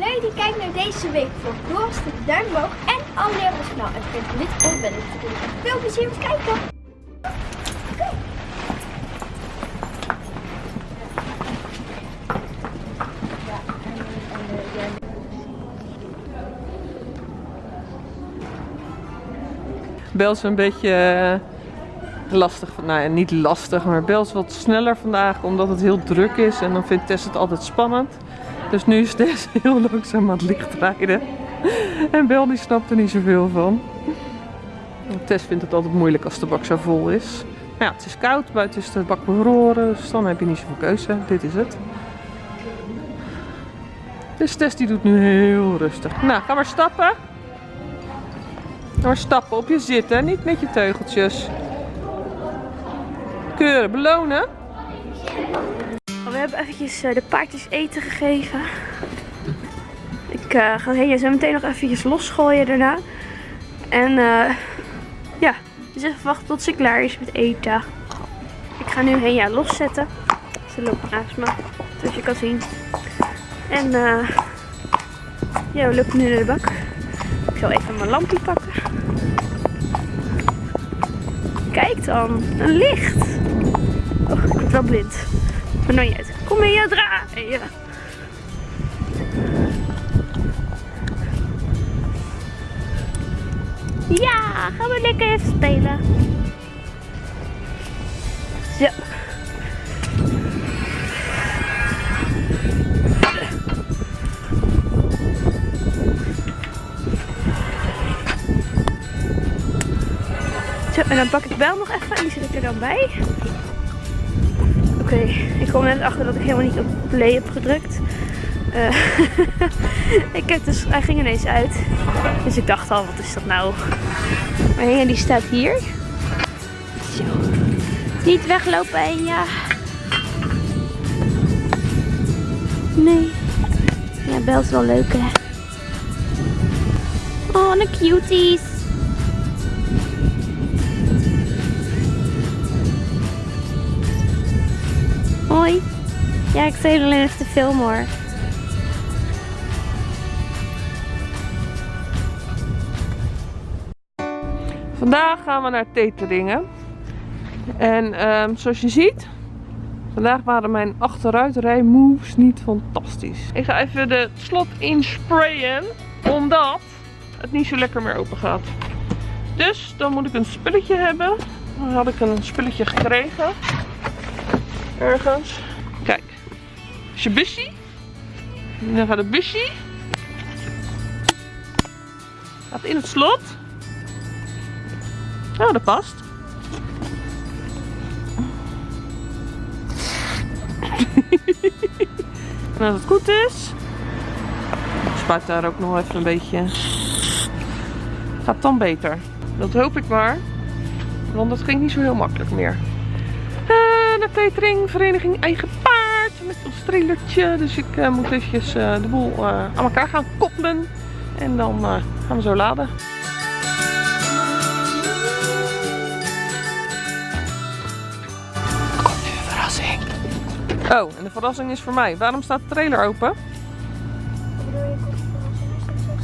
Leuk die kijkt naar deze week voor Doe de duim omhoog en abonneer op ons kanaal. En vergeet op ben te drukken. Veel plezier met kijken! Bel is een beetje eh, lastig. Nou niet lastig, maar Bel is wat sneller vandaag omdat het heel druk is. En dan vindt Tess het altijd spannend. Dus nu is Tess heel langzaam aan het licht rijden. En Bel die snapt er niet zoveel van. Tess vindt het altijd moeilijk als de bak zo vol is. Ja, het is koud, buiten is de bak bevroren, dus dan heb je niet zoveel keuze. Dit is het. Dus Tess die doet nu heel rustig. Nou, ga maar stappen. Ga maar stappen op je zitten, niet met je teugeltjes. Keuren, belonen. We hebben eventjes eh, de paardjes eten gegeven. Ik eh, ga Henja zo meteen nog eventjes losgooien daarna. En eh, ja, dus even wachten tot ze klaar is met eten. Ik ga nu Henja loszetten. Ze loopt naast me, zoals je kan zien. En ja, we lopen nu naar de bak. Ik zal even mijn lampje pakken. Kijk dan, een licht. Oh, ik word wel blind. Maar niet uit. Kom hier draaien. Ja, gaan we lekker even spelen. Zo. Zo, en dan pak ik wel nog even en die zet er dan bij. Oké, ik kom net achter dat ik helemaal niet op play heb gedrukt. Eh, ik heb dus, hij ging ineens uit. Dus ik dacht al, wat is dat nou? Maar Henja die staat hier. Zo. Niet weglopen Henja. Nee. Ja, Bel is wel leuk hè. Oh, een cuties. Hoi. Ja, ik zei alleen even te filmen hoor. Vandaag gaan we naar Teteringen. En ehm, zoals je ziet, vandaag waren mijn achteruitrij moves niet fantastisch. Ik ga even de slot insprayen, omdat het niet zo lekker meer open gaat. Dus dan moet ik een spulletje hebben. Dan had ik een spulletje gekregen. Ergens. Kijk. Is je busje. Dan gaat het busje. Gaat in het slot. Oh, dat past. en als het goed is, spuit daar ook nog even een beetje. Gaat dan beter. Dat hoop ik maar. Want dat ging niet zo heel makkelijk meer. De catering, vereniging Eigen Paard. Met ons trailertje. Dus ik uh, moet eventjes uh, de boel aan elkaar gaan koppelen. En dan gaan we zo laden. Oh, en de verrassing is voor mij. Waarom staat de trailer open?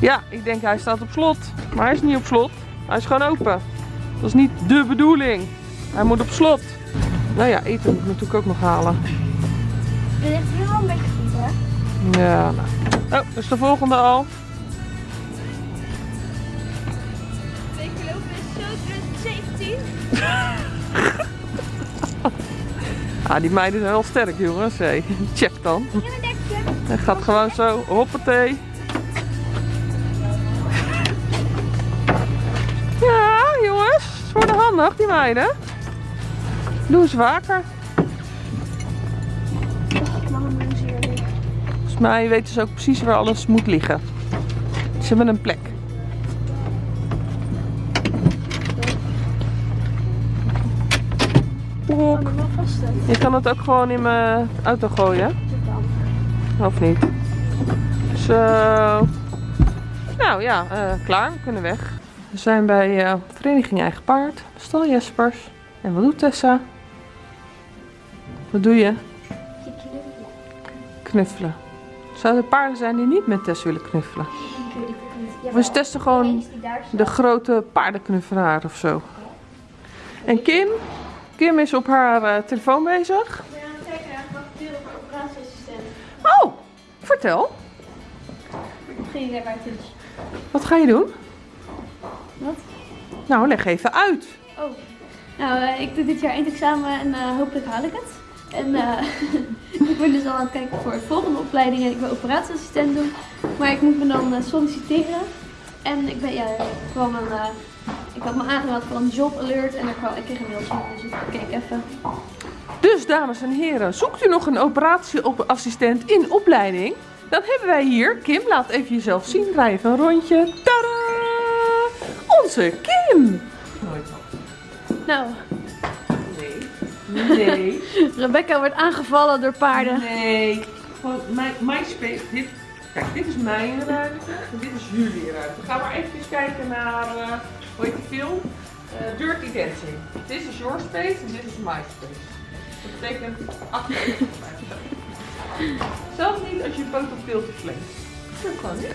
Ja, ik denk hij staat op slot. Maar hij is niet op slot. Hij is gewoon open. Dat is niet de bedoeling. Hij moet op slot. Nou ja, eten moet ik natuurlijk ook nog halen. Ligt hier een beetje goed, hè? Ja, nou. Oh, dus de volgende al. Twee lopen is zo 2017. Ah, die meiden zijn wel sterk, jongens. Hey, check dan. Het gaat gewoon zo, hoppatee. Ja, jongens. Ze worden handig, die meiden. Doe ze vaker. Volgens mij weten ze ook precies waar alles moet liggen. Ze hebben een plek. Brok. Je kan het ook gewoon in mijn auto gooien. Of niet? Zo. Nou ja, uh, klaar. We kunnen weg. We zijn bij uh, Vereniging Eigen Paard. Stal Jespers. En wat doet Tessa? Wat doe je? Knuffelen. Zouden er paarden zijn die niet met Tess willen knuffelen? Ik weet het niet. We testen gewoon de grote paardenknuffelaar of zo. En Kim? Kim is op haar eh, telefoon bezig. Het kijken naar op operatieassistent. Oh, vertel. Geen idee waar het is. Wat ga je doen? Wat? Nou, leg even uit. Oh. Nou, eh, ik doe dit jaar eindexamen en eh, hopelijk haal ik het. En eh, ik ben dus al aan het kijken voor de volgende opleiding en ik wil operatieassistent doen. Maar ik moet me dan eh, solliciteren. En ik ben, ja, kwam een, eh, ik had me aangemeld voor een job alert en er kwam, ik kreeg een mailtje. Dus ik keek even. Dus, dames en heren, zoekt u nog een operatieassistent in opleiding? Dan hebben wij hier, Kim, laat even jezelf zien, draai even een rondje. Tada! Onze Kim! Nooit Nou, Nee. Rebecca wordt aangevallen door paarden. Nee. Gewoon mijn, mijn space. Dit, kijk, dit is mijn ruimte en dit is jullie ruimte. Ga maar even kijken naar, eh hoe heet die film? Eh, Dirty Dancing. Dit is your space en dit is my space. Dat betekent achter. Zelfs niet als je poot op veel te vlees. Dat kan niet.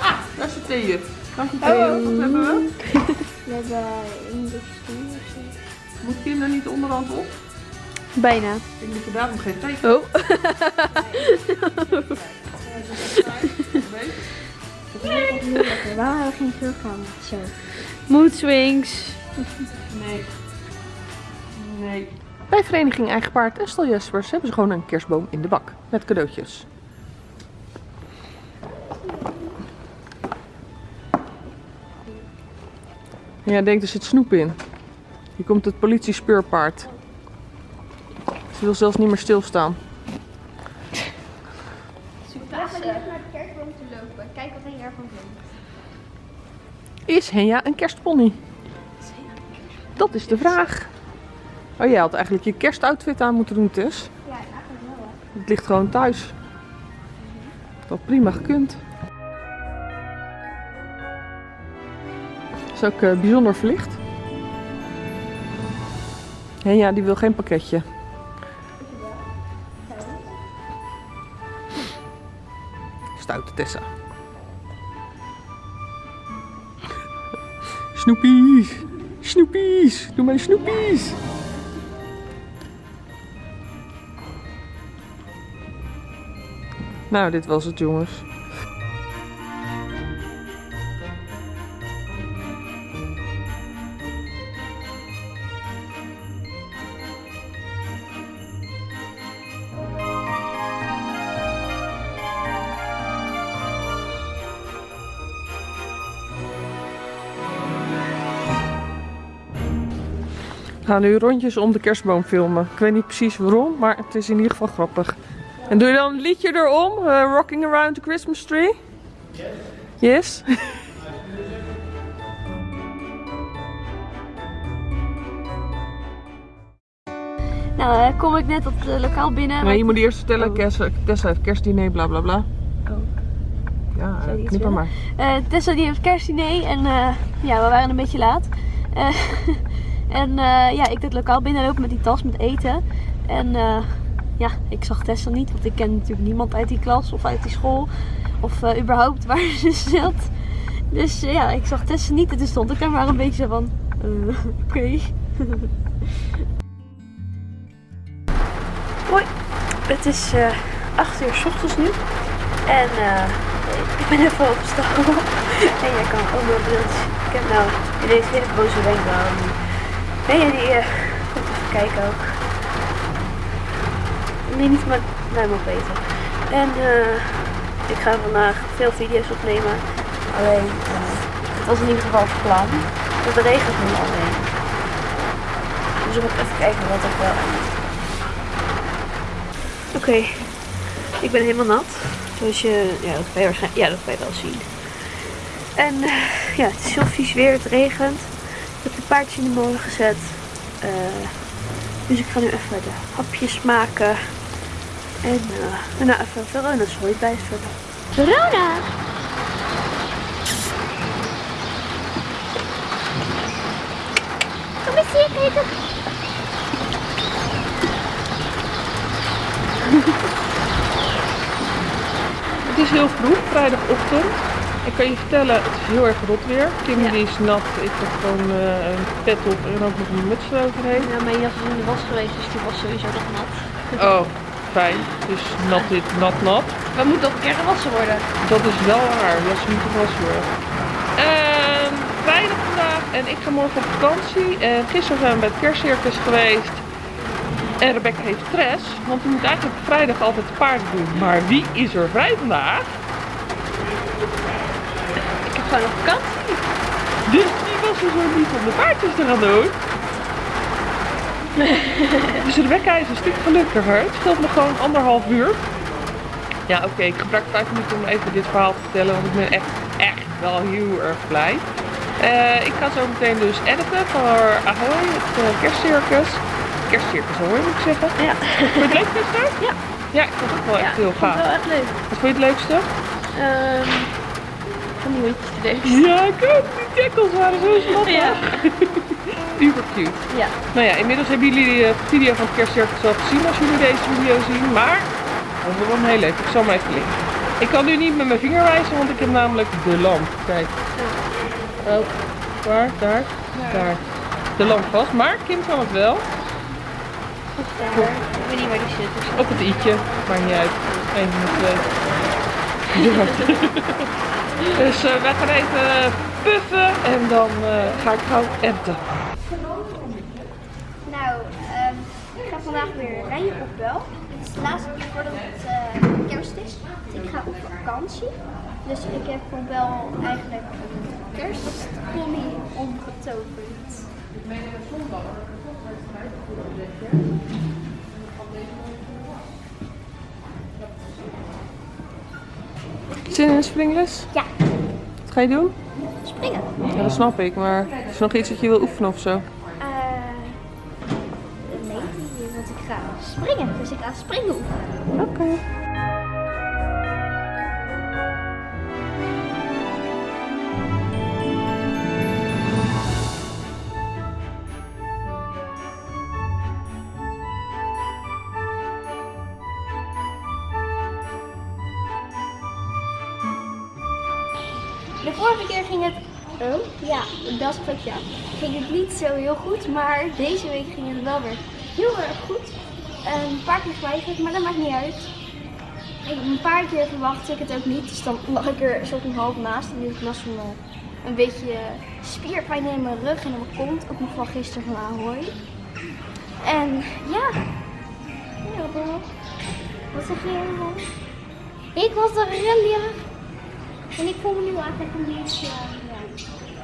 Ah, daar is de theejut. Dank je theejut. Wat hebben we? We hebben industrie of zo. Moet Kim er niet onderhand op? Bijna. Ik moet je daarom geen thee Oh. Waarom hebben we geen? Zo. Mood swings. Nee. Nee. Bij Vereniging Eigen Paard en Stal Jespers hebben ze gewoon een kerstboom in de bak. Met cadeautjes. En jij denkt er zit snoep in. Hier komt het politiespeurpaard. Ze wil zelfs niet meer stilstaan. Laten we even naar de kerstboom te lopen. Kijk wat hij ervan vindt. Is Henja een kerstpony? Dat is de vraag. Oh, jij had eigenlijk je kerstoutfit aan moeten doen, Tess. Ja, eigenlijk wel. hè. Het ligt gewoon thuis. Dat prima gekund. Is ook eh, bijzonder verlicht. En ja, die wil geen pakketje. Stoute Tessa. Snoepies! Snoepies! Doe maar snoepies! Nou, dit was het jongens. We gaan nu rondjes om de kerstboom filmen. Ik weet niet precies waarom, maar het is in ieder geval grappig. En doe je dan een liedje erom? eh, rocking around the Christmas tree? Yes. Nou, eh, kom ik net op het lokaal binnen. Nee, je moet eerst vertellen, Oh. Tessa heeft kerstdiner, bla bla bla. Oh. Ja, eh, iets knip maar. Eh, Tessa die heeft kerstdiner en eh, ja, we waren een beetje laat. En eh, ja, ik het lokaal binnenlopen met die tas met eten. En eh, ja, ik zag Tessa niet, want ik ken natuurlijk niemand uit die klas of uit die school. Of eh, überhaupt waar ze zat. Dus ja, ik zag Tessa niet en toen stond ik daar maar een beetje van, oké. Hoi, het is eh 8 uur s ochtends nu. En ik ben even opgestaan. en jij kan ook wel beeld. Ik heb nou ineens hele boze wenkbrauwen. Nee, die komt even kijken ook. Nee, niet maar mij mag weten. En eh, ik ga vandaag veel video's opnemen. Alleen, eh, het was in ieder geval het plan. Het regent nu alleen. Dus ik moet even kijken wat ik wel Oké, ik ben helemaal nat. Zoals je, ja, dat kan je waarschijnlijk, ja, dat kan je wel zien. En ja, het is heel vies weer, het regent. In de molen gezet. Eh, dus ik ga nu even de hapjes maken. En eh, daarna even Verona's hooi bijvullen. Verona! Kom eens hier. Het is heel vroeg, vrijdagochtend. Ik kan je vertellen, het is heel erg rot weer. Kim Ja. die is nat, ik heb gewoon eh, een pet op en ook nog een muts eroverheen. Ja, mijn jas is in de was geweest, dus die was sowieso nog nat. Oh, fijn. Dus nat dit, nat, nat. We moeten ook een keer gewassen worden. Dat is wel waar, dat moet gewassen worden. Ehm, vrijdag vandaag en ik ga morgen op vakantie. En gisteren zijn we bij het kerstcircus geweest. En Rebecca heeft stress, want we moeten eigenlijk op vrijdag altijd paarden doen. Maar wie is er vrij vandaag? Gewoon op vakantie. Dus die was er zo niet om de paardjes te gaan doen. Dus Rebecca is een stuk gelukkiger. Het scheelt me gewoon anderhalf uur. Ja, oké, ik gebruik vijf minuten om even dit verhaal te vertellen, want ik ben echt, echt wel heel erg blij. Eh, ik ga zo meteen dus editen voor Ahoy, het eh, kerstcircus. Kerstcircus Ahoy moet ik zeggen. Ja. Vond je het leuk gisteren? Ja. Ja, ik vond het ook wel echt heel ik vond gaaf. het wel echt leuk. Wat vond je het leukste? Ehm van die hondjes te doen. Ja, ook. Die tackles waren zo schattig. Ja. Super cute. Ja. Nou ja, inmiddels hebben jullie de video van het kerstcircus al gezien als jullie deze video zien. Maar dat is wel heel leuk. Ik zal maar even linken. Ik kan nu niet met mijn vinger wijzen, want ik heb namelijk de lamp. Kijk. Oh, waar? Daar? Daar. De lamp vast. Maar Kim kan het wel. Of daar. Ik weet niet waar die zit. Dus. Op het i'tje. Maakt niet uit. Eén van de twee. Dus eh, wij gaan even puffen en dan eh, ga ik gauw enten. Nou, ehm, ik ga vandaag weer rijden op Bel. Het is de laatste keer voordat het eh, kerst is. Ik ga op vakantie. Dus ik heb voor Bel eigenlijk een kerstpony omgetoverd. Zin in een springles? Ja, Wat ga je doen? springen. Ja, dat snap ik, maar is er nog iets dat je wil oefenen of zo? Eh, nee, want ik ga springen. Dus ik ga springen oefenen. Oké. Dat spreekt ja. Ging het niet zo heel goed, maar deze week ging het wel weer heel erg goed. Een paar keer eigenlijk, maar dat maakt niet uit. Ik- Een paar keer verwachtte ik het ook niet, dus dan lag ik er van half naast. En nu heb ik last van een beetje spierpijn in mijn rug en in mijn kont, ook nog van gisteren van Ahoy. En ja, Bob. wat zeg je allemaal? Ik was de rendier. En ik voel me nu eigenlijk een beetje.